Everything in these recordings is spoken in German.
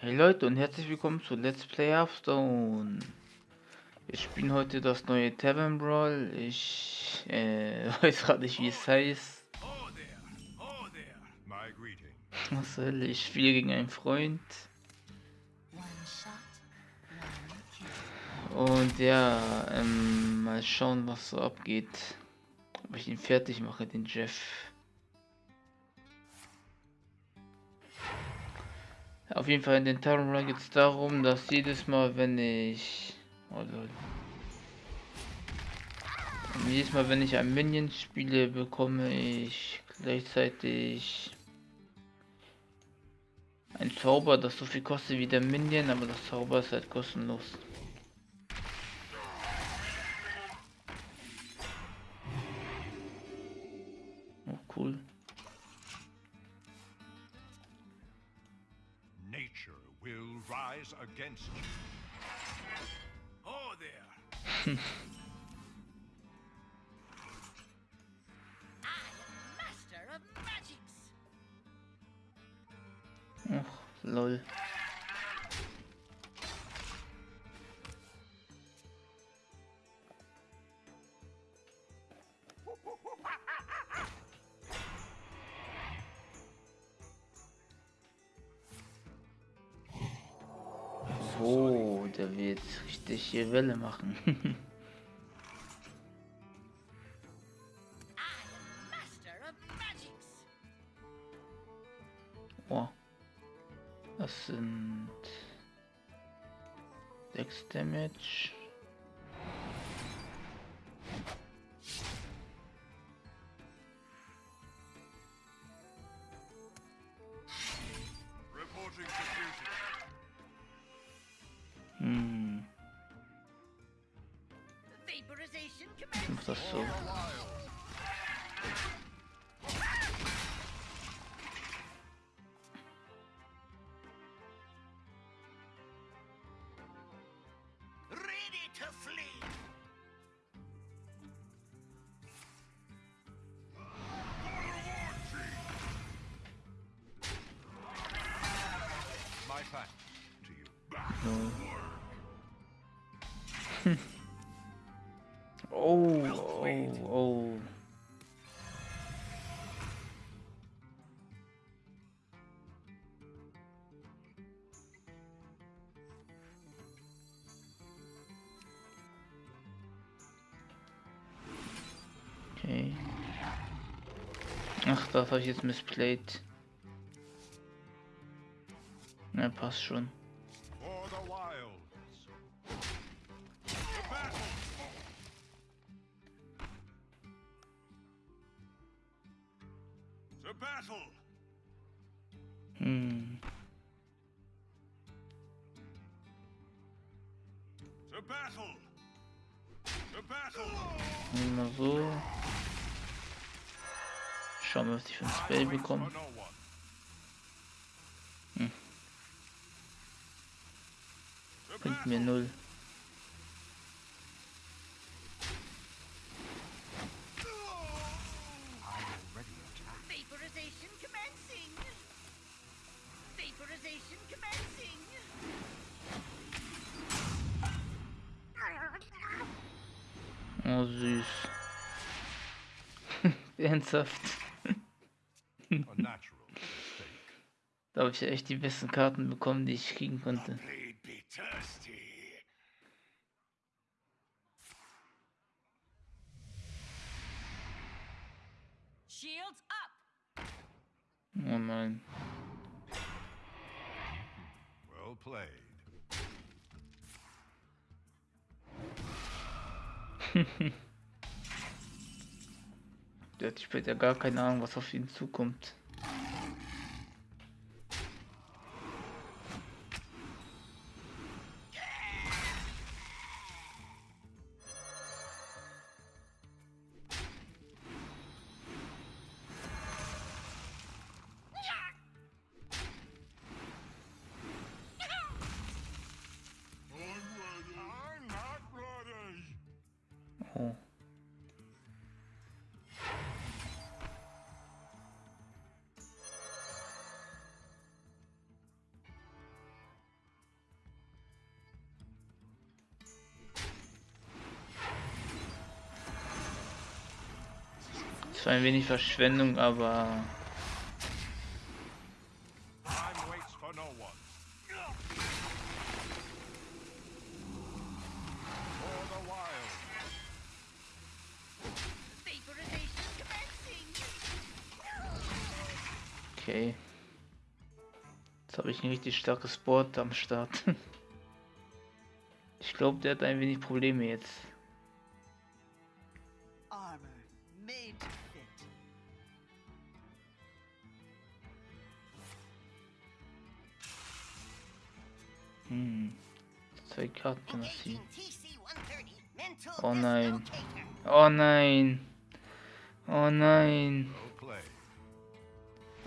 Hey Leute und herzlich willkommen zu Let's Play Hearthstone. Wir spielen heute das neue Tavern Brawl. Ich äh, weiß gerade nicht wie es heißt. Was soll ich spiele gegen einen Freund. Und ja, ähm, mal schauen was so abgeht. Ob ich ihn fertig mache, den Jeff. Auf jeden Fall in den Run geht es darum, dass jedes Mal, wenn ich... Also, jedes Mal, wenn ich ein Minion spiele, bekomme ich gleichzeitig ein Zauber, das so viel kostet wie der Minion, aber das Zauber ist halt kostenlos. Rise against you. Oh there. Oh, lol. Richtig hier Welle machen. Oh, oh, oh. Okay. Ach, das habe ich jetzt passt schon. Hm. Mal so. Schauen wir, was ich für ein Spell bekomme. Hm. Bringt mir null. Oh, süß. Ernsthaft. da habe ich ja echt die besten Karten bekommen, die ich kriegen konnte. Gar keine Ahnung, was auf ihn zukommt. Zwar ein wenig Verschwendung, aber okay. Jetzt habe ich ein richtig starkes Board am Start. Ich glaube, der hat ein wenig Probleme jetzt. Hm. Zwei Karten ziehen. TC-130 mental Oh nein. Oh nein. Oh nein.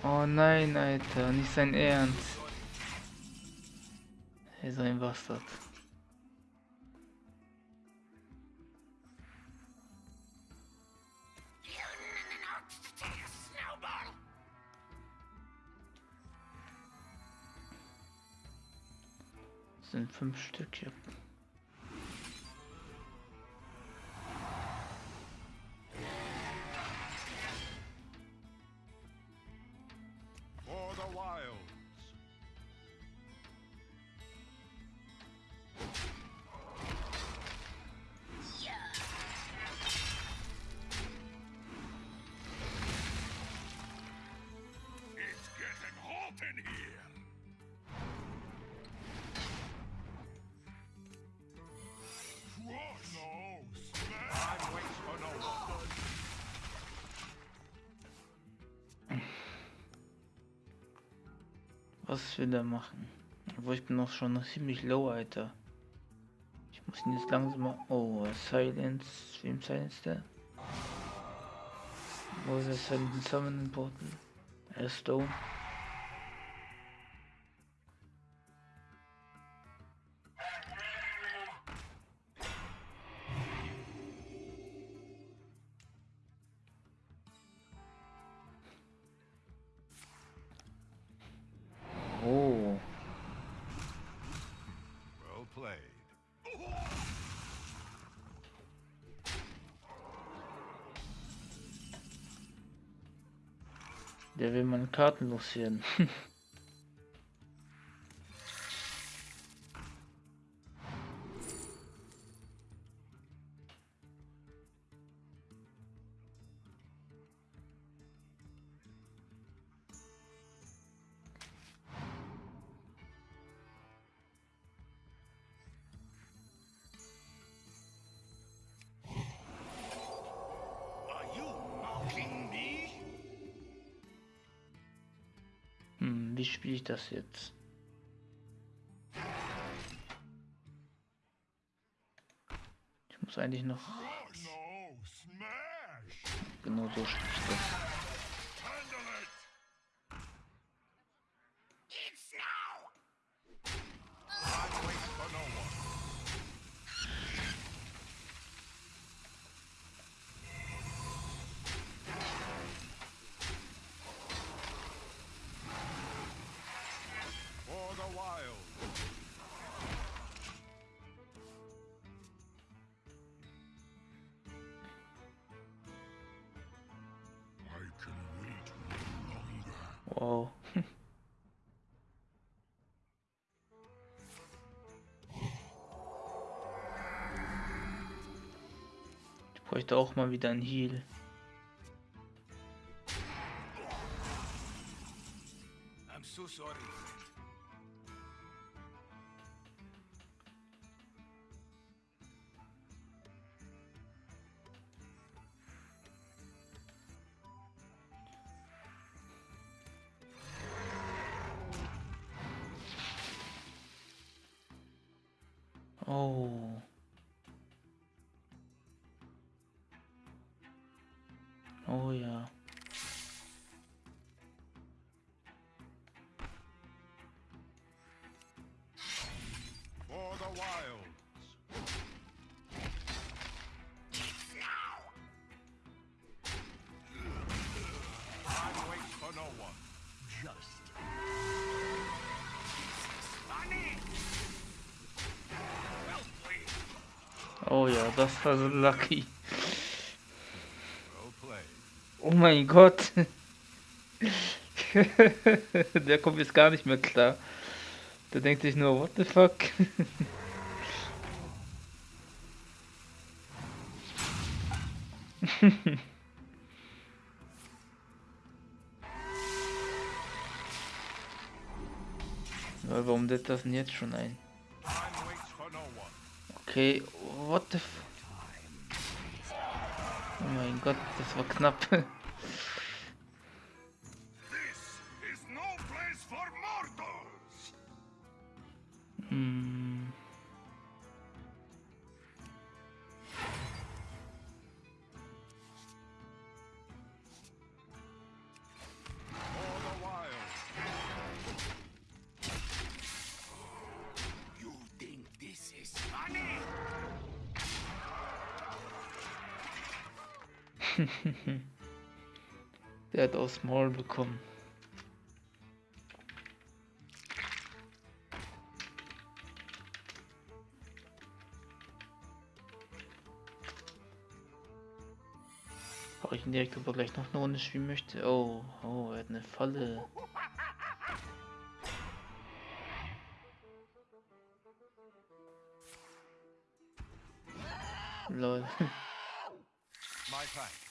Oh nein, Alter. Nicht sein Ernst. Er ist ein Bastard. Sind fünf Stück hier. Was will er machen? Obwohl ich bin noch schon ziemlich low, Alter. Ich muss ihn jetzt langsam mal. Oh, Silence. Wem Silence der? Wo ist der Silence Summon Portal? Er ist Stone. Karten loswerden. wie spiele ich das jetzt? Ich muss eigentlich noch. No, smash. Genau so spiele ich das. Bräuchte auch mal wieder ein Heal. I'm so sorry. Das war so lucky. Oh mein Gott. Der kommt jetzt gar nicht mehr klar. Der denkt sich nur, what the fuck? Warum lädt das denn jetzt schon ein? Okay, what the f... Oh mein Gott, das war knapp. This is no place for mortals. Hm. Aus Maul bekommen. Frage ich ihn direkt, ob gleich noch eine Runde spielen möchte. Oh, oh, er hat eine Falle. Lol.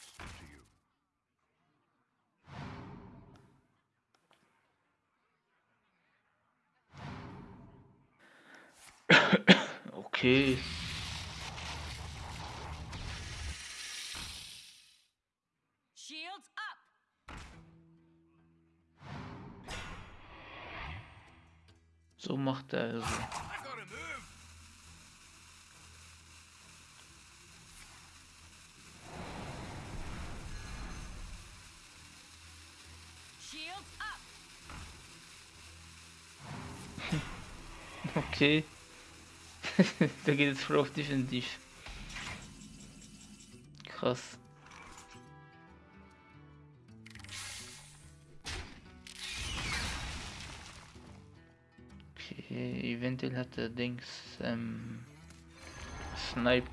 Okay. Shields up! So macht er also. Okay. Der geht jetzt voll auf defensiv. Krass. Okay, eventuell hat der Dings ähm, Snipe.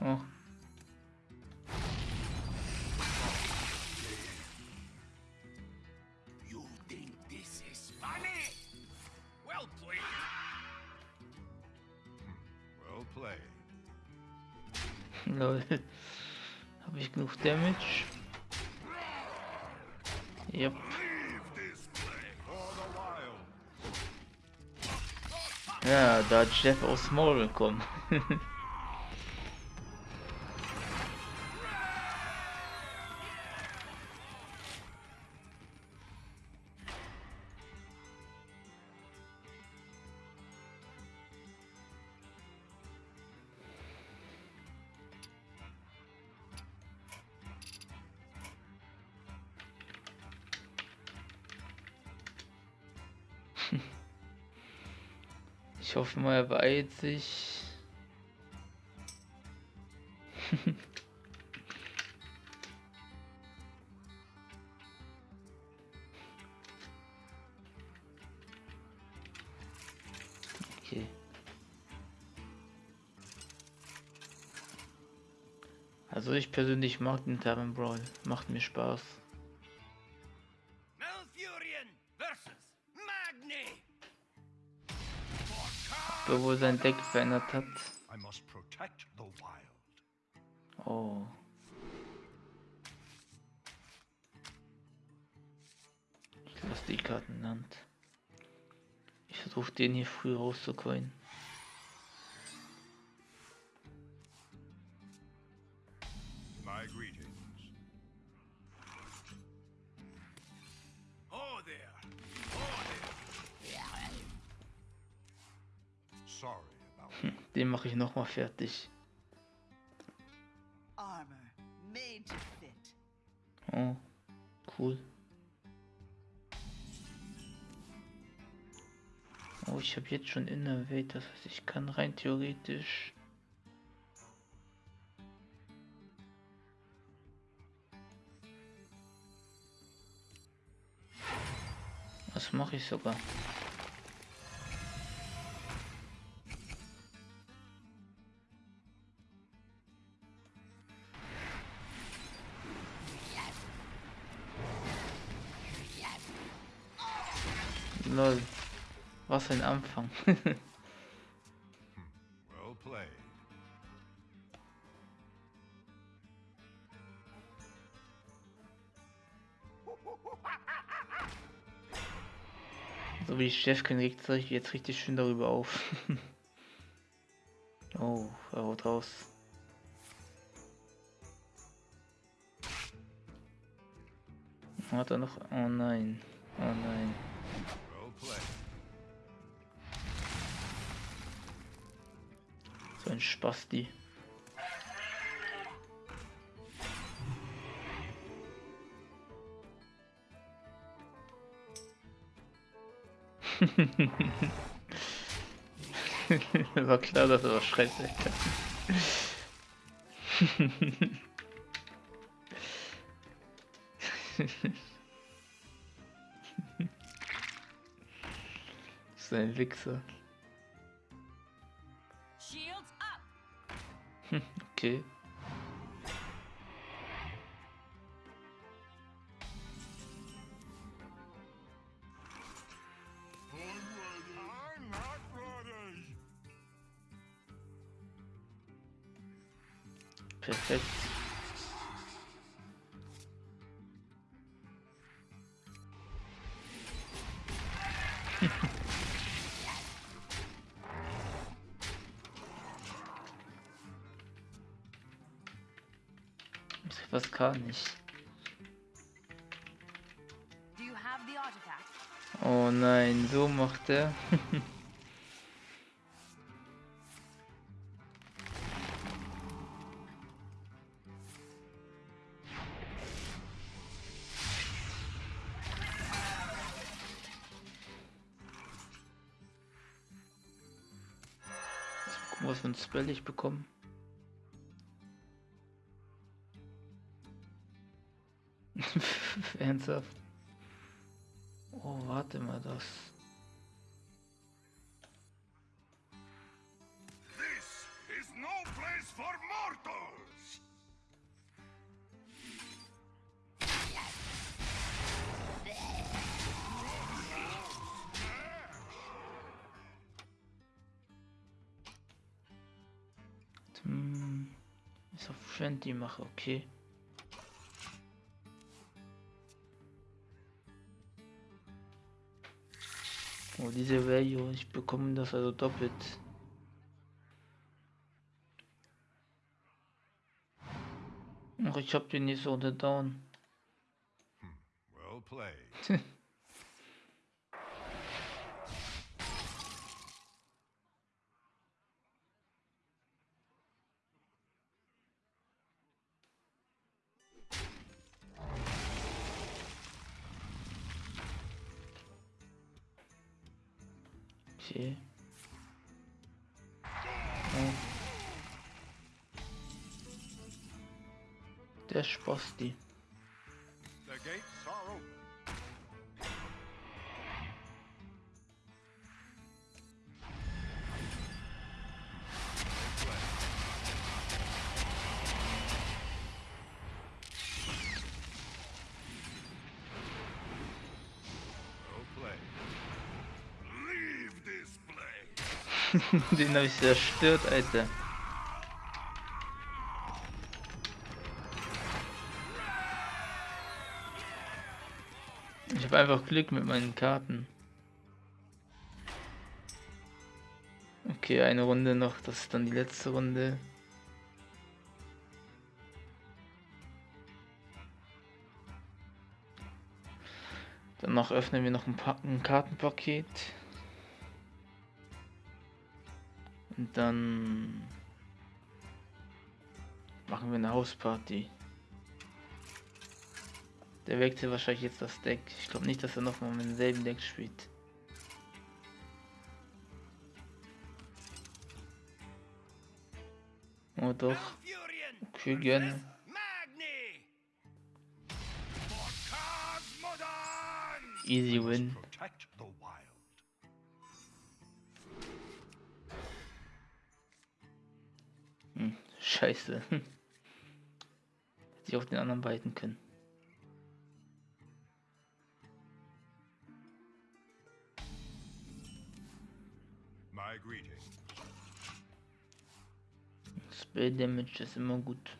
Oh, lol. Habe ich genug Damage? Yep. Ja, da hat Jeff aus Maul bekommen. Er beeilt sich. okay. Also ich persönlich mag den Tavern Brawl. Macht mir Spaß. Obwohl sein Deck verändert hat. I must protect the wild. Oh. Ich lasse die Karten Hand. Ich versuche den hier früh rauszucoin. Fertig. Armor made to fit. Oh, cool. Oh, ich habe jetzt schon Innervate, das heißt, ich kann rein theoretisch. Das mache ich sogar. Was ein Anfang. Well played. so wie ich Chef kann, regt sich jetzt richtig schön darüber auf. oh, er haut raus. Hat er noch? Oh nein. Oh nein. Ein Spasti. War klar, dass er was schreit, Alter. so ein Wichser. Okay. Kann ich? Oh nein, so macht er. Gucken, was für ein Spell ich bekomme. Ernsthaft? Oh, warte mal, das. This is no place for mortals. Hm, ist auf Friendly mache, okay. Oh, diese Value, ich bekomme das also doppelt. Ach, ich hab den nicht so unter down. Well played. Okay. Der Sposti. Den habe ich zerstört, Alter. Ich habe einfach Glück mit meinen Karten. Okay, eine Runde noch, das ist dann die letzte Runde. Danach öffnen wir noch ein, pa ein Kartenpaket. Und dann machen wir eine Hausparty. Der wechselt wahrscheinlich jetzt das Deck. Ich glaube nicht, dass er nochmal mit demselben Deck spielt. Oh doch. Okay, gerne. Easy win. Scheiße. Hätte ich auf den anderen beiden können. Spell Damage ist immer gut.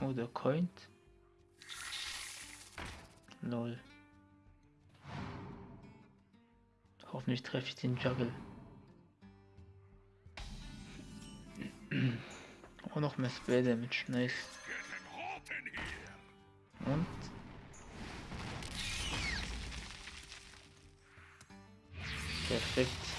Oh, der coint. Lol. Hoffentlich treffe ich den Juggle. Oh, noch mehr Spell Damage, nice. Und? Perfekt.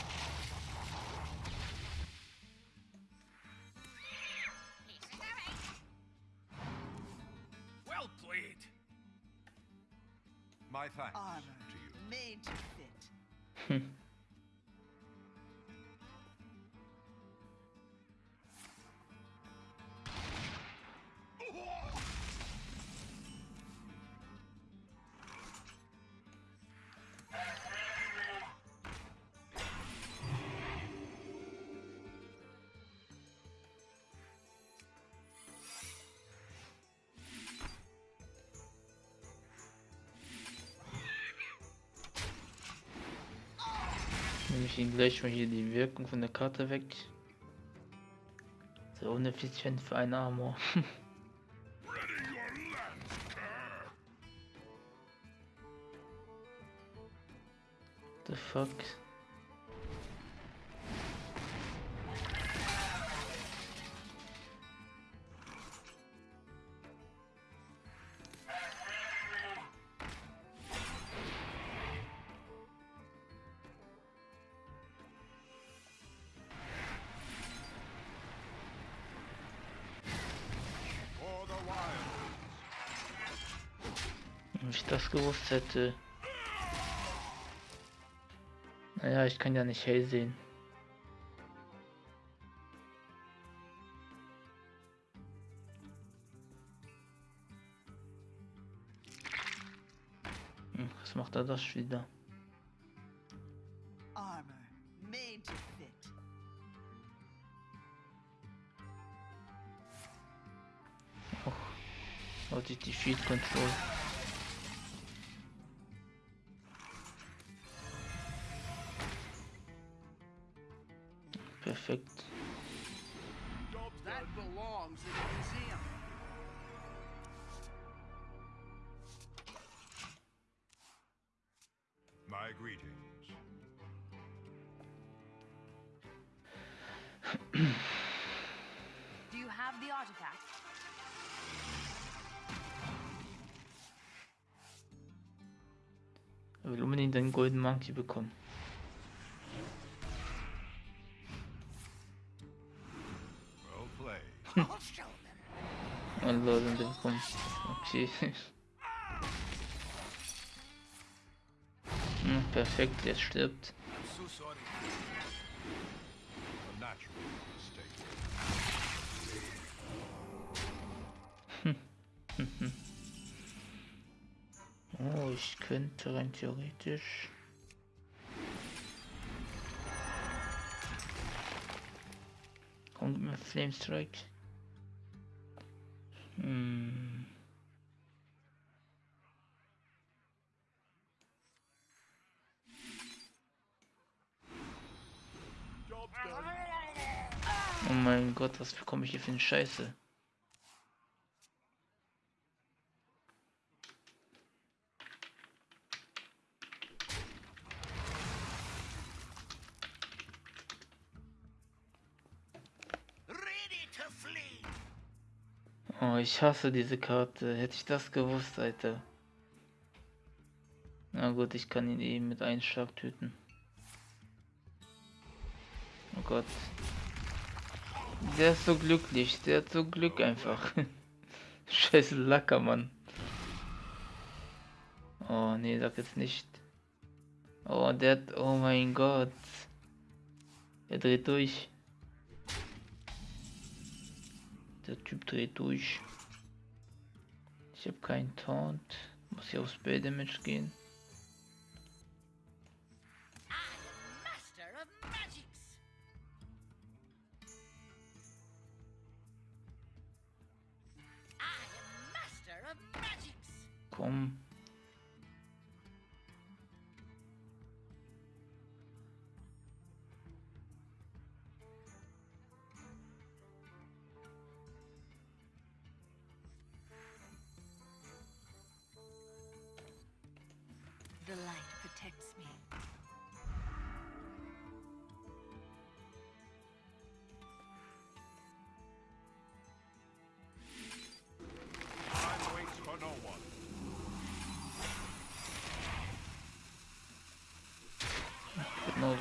Ihn gleich mal hier die Wirkung von der Karte weg. So uneffizient für einen Armor. The fuck? Gewusst hätte. Naja, ich kann ja nicht hell sehen. Hm, Was macht er das wieder? Och, hatte ich die Field Control. Perfekt. That belongs in a museum. My greetings. Do you have the artifact? Er will unbedingt einen Golden Monkey bekommen. Bekommt. Okay. Hm, perfekt, der stirbt. Oh, ich könnte rein theoretisch. Kommt mir Flame Strike. Hm. Job's done. Oh mein Gott, was bekomme ich hier für eine Scheiße? Oh, ich hasse diese Karte. Hätte ich das gewusst, Alter. Na gut, ich kann ihn eben mit einem Schlag töten. Oh Gott. Der ist so glücklich. Der hat so Glück einfach. Scheiß Lacker, Mann. Oh, nee, sag jetzt nicht. Oh, der hat... Oh mein Gott. Er dreht durch. Der Typ dreht durch. Ich habe keinen Taunt. Muss ich aufs Spell Damage gehen. home.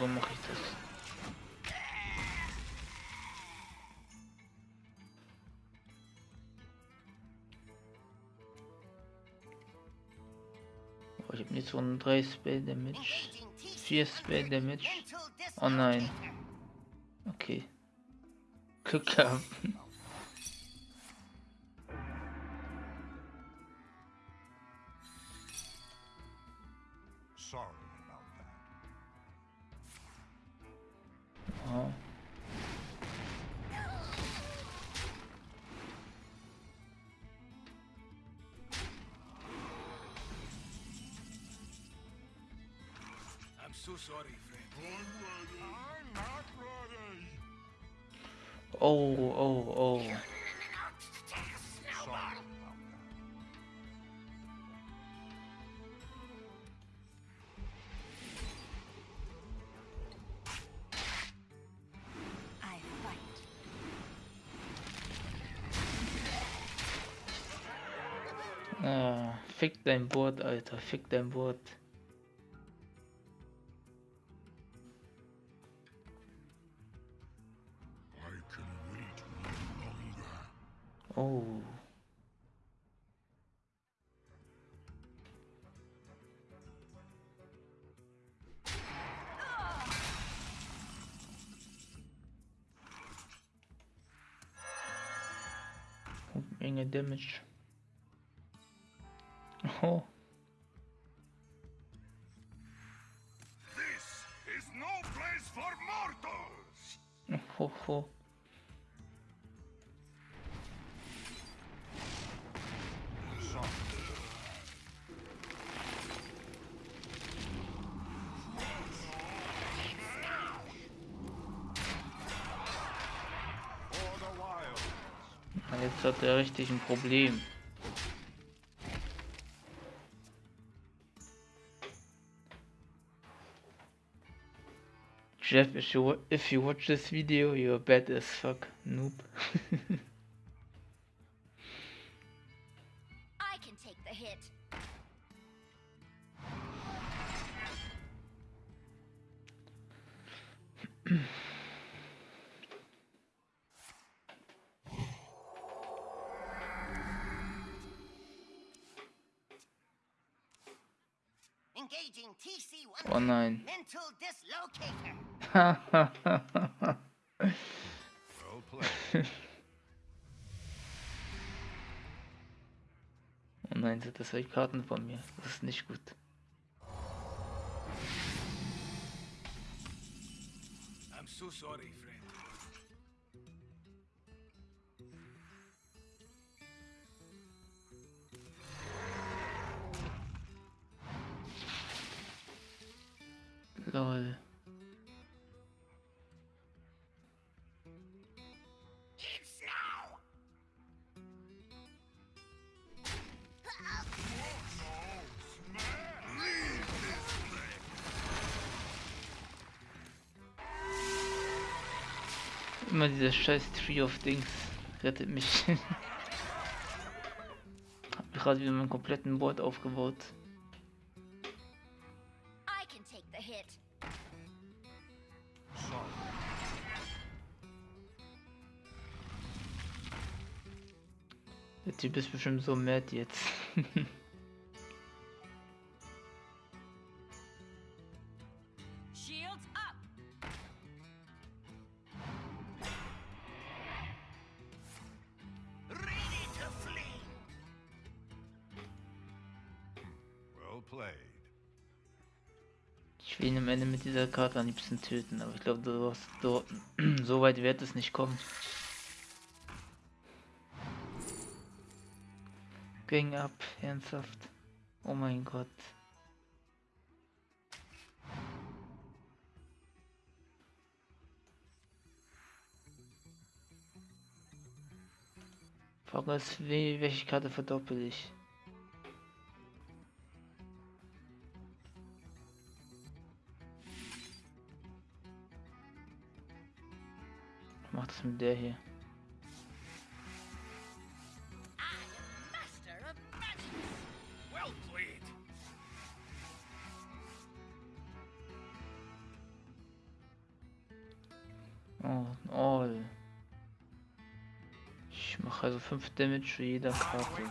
So mache ich das. Oh, ich habe nicht so einen 3 Spell Damage. Engaging TC 4 Spell Damage. Oh nein. Okay. Glück. Sorry so sorry, friend. I'm not ready. Oh, oh, oh. Sorry about that. I fight. Ah, fick dein Board, Alter. Fick dein Board. Menge Damage. Oh, This is no place for mortals. ho, ho. Sorry. Jetzt hat er richtig ein Problem. Jeff, if you, watch this video, you're bad as fuck, noob. oh nein. oh nein, sind das welche Karten von mir. Das ist nicht gut. I'm so sorry, friend. Dieser scheiß Tree of Dings rettet mich. Hab gerade wieder meinen kompletten Board aufgebaut. I can take the hit. Sorry. Der Typ ist bestimmt so mad jetzt. dieser Karte am liebsten töten, aber ich glaube, du hast dort so weit wird es nicht kommen. Gang ab, ernsthaft. Oh mein Gott. Frage ist, wel- welche Karte verdoppel ich? ist denn der hier? Oh, all. Ich mache also 5 Damage für jeder Karte.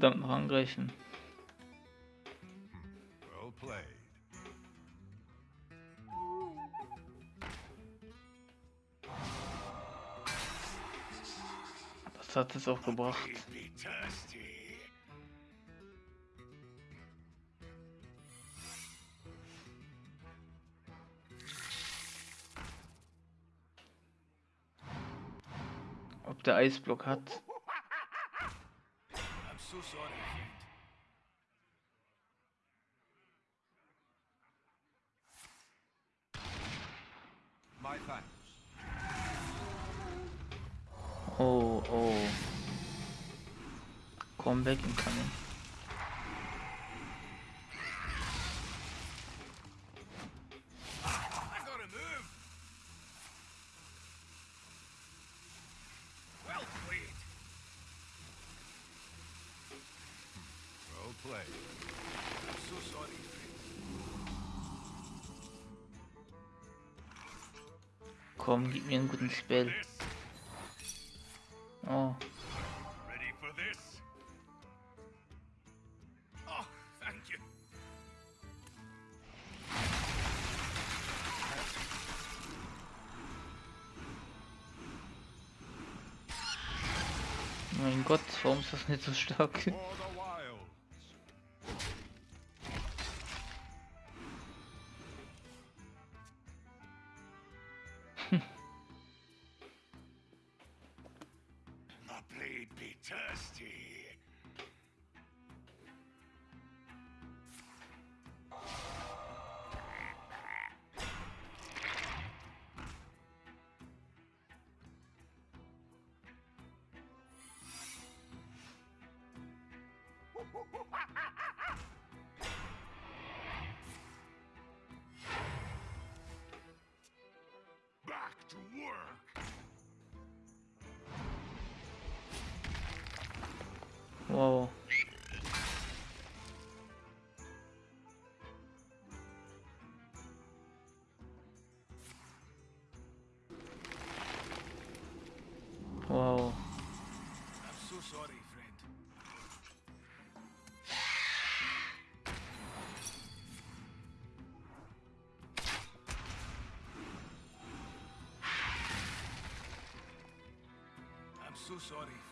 Verdammt noch angreifen. Das hat es auch gebracht. Ob der Eisblock hat. I'm so sorry, friend. My thanks. Oh, oh. Comeback. Komm, gib mir einen guten Spell. Oh, Ready for this? Oh, thank you. mein Gott, warum ist das nicht so stark? You'd be thirsty. So sorry,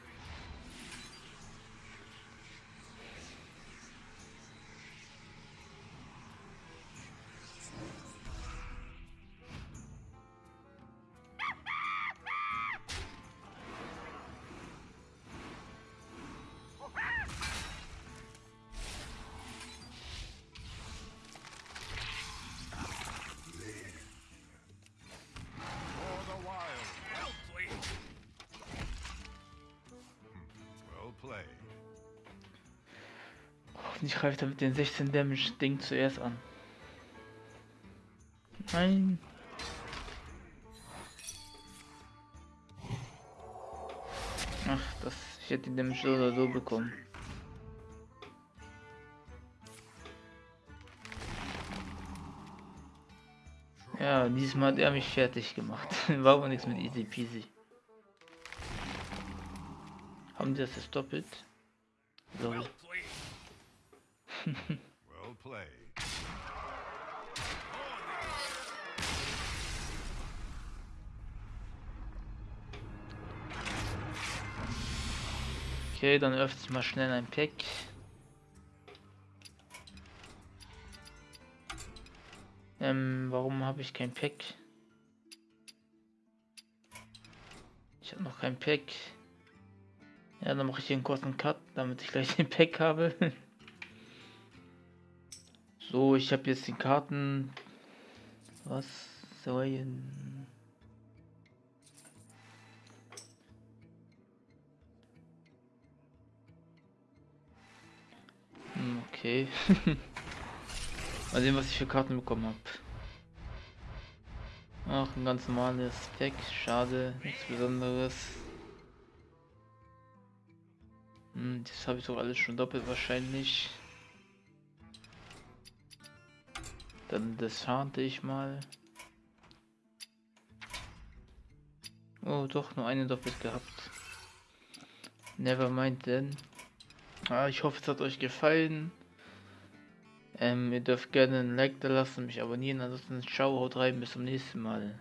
Und ich greife damit den 16 Damage Ding zuerst an. Nein. Ach, das, ich hätte den Damage so oder so bekommen. Ja, diesmal hat er mich fertig gemacht. War aber nichts mit easy peasy. Haben die das jetzt doppelt? Dann öffnet mal schnell ein Pack. Ähm, warum habe ich kein Pack? Ich habe noch kein Pack. Ja, dann mache ich hier einen kurzen Cut, damit ich gleich den Pack habe. so, ich habe jetzt die Karten. Was soll Okay. Mal sehen, was ich für Karten bekommen habe. Ach, ein ganz normales Deck. Schade, nichts Besonderes. Hm, das habe ich doch alles schon doppelt wahrscheinlich. Dann das harte ich mal. Oh, doch, nur eine doppelt gehabt. Never mind denn. Ah, ich hoffe, es hat euch gefallen. Ähm, ihr dürft gerne ein Like da lassen, mich abonnieren. Ansonsten ciao, haut rein, bis zum nächsten Mal.